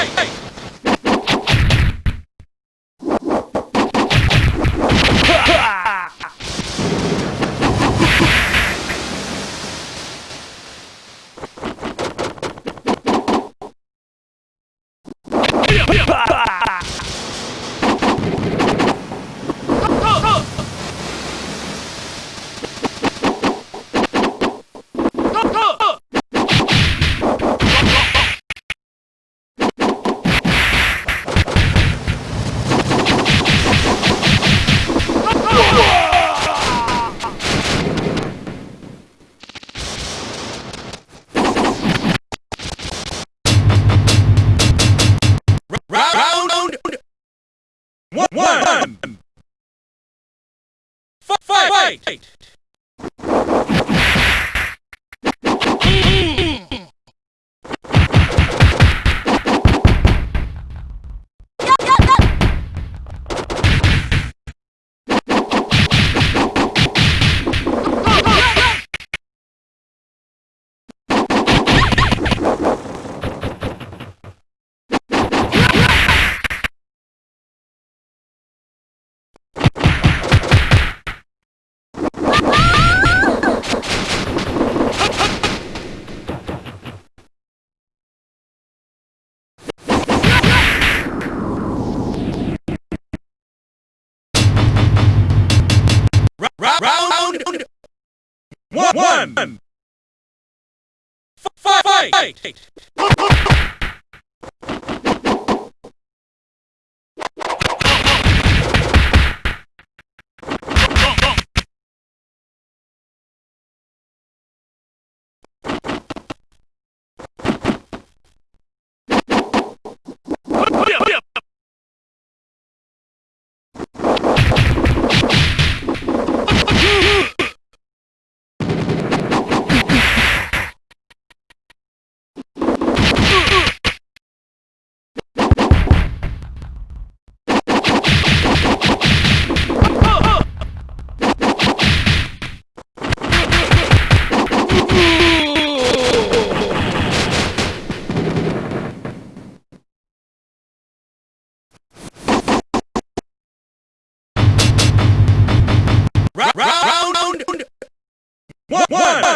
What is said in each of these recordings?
hey, hey. one, one, fight! fight. One. one. Fight!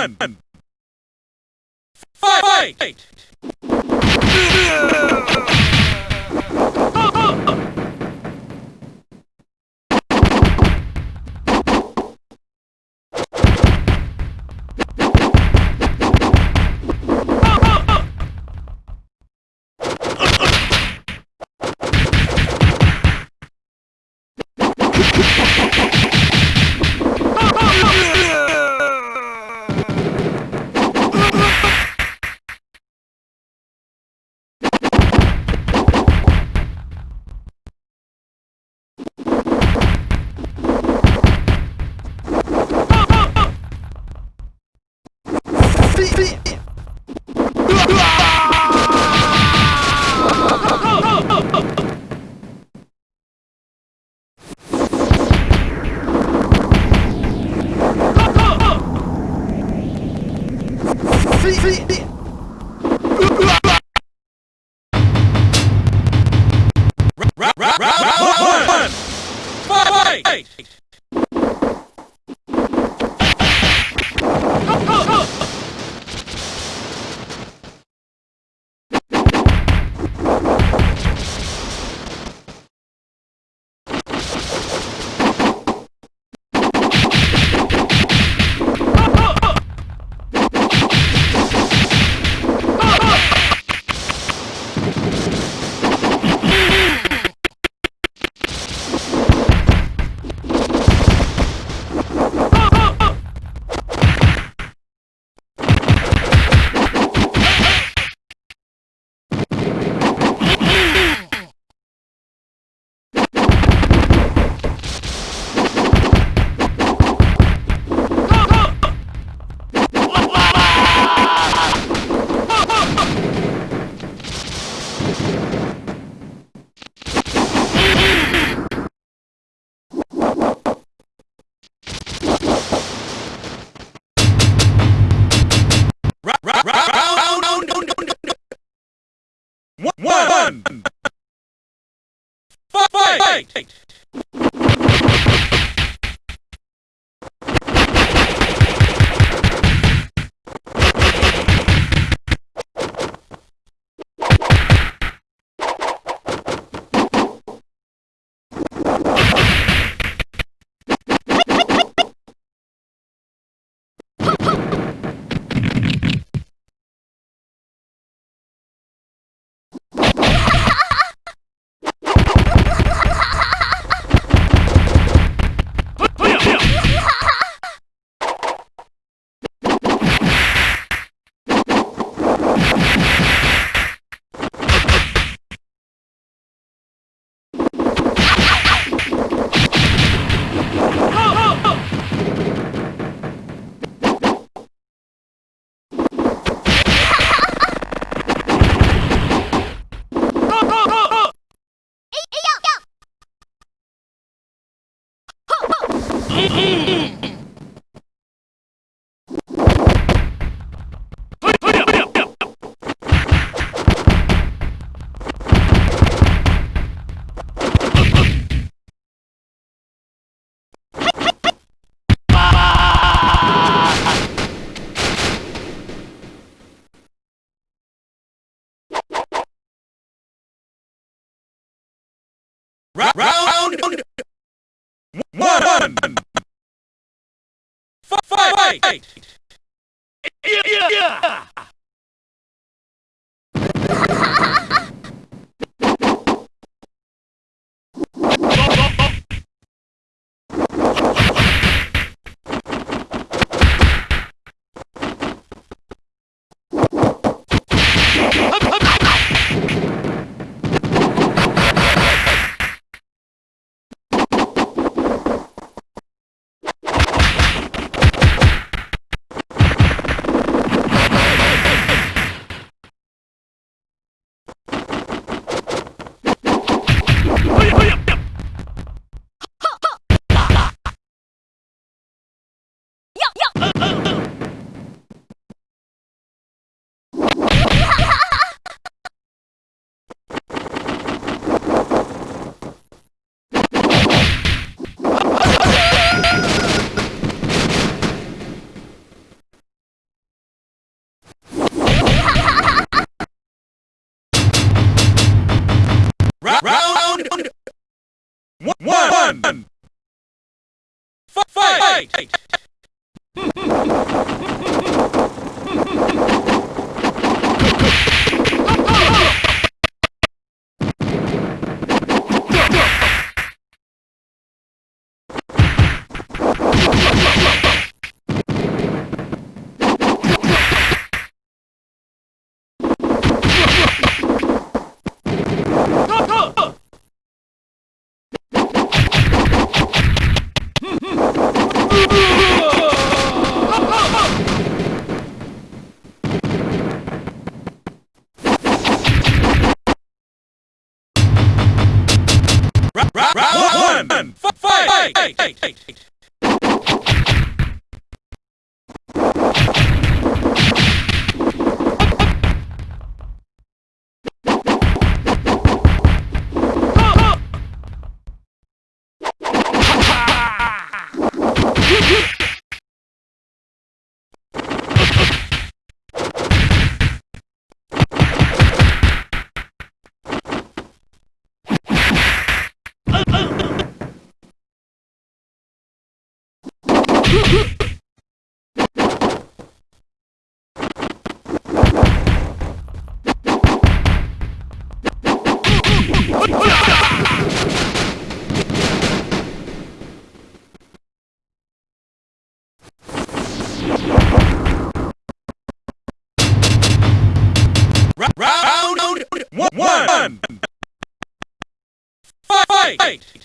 One. Fight! Round Fight! Fight! Ra- Round one. Fi- Fight! Yeah! Ra- one. Fi- Fight! Ra- Round one. Fi- Fight! One. Fight!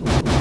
you.